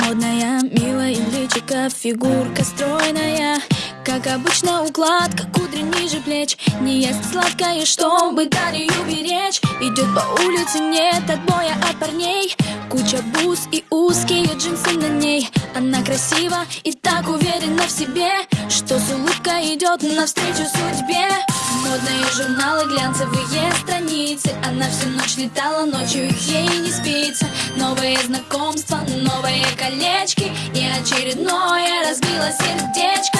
Модная, милая личика, фигурка стройная. Как обычно укладка, кудри ниже плеч. Не ест сладкое, чтобы талию беречь. Идет по улице, нет отбоя от парней. Куча бус и узкие джинсы на ней. Она красива и так уверена в себе Что с улыбкой идет навстречу судьбе. Модные журналы, глянцевые страницы Она всю ночь летала, ночью ей не спится. Новые знакомства, новые колечки И очередное разбило сердечко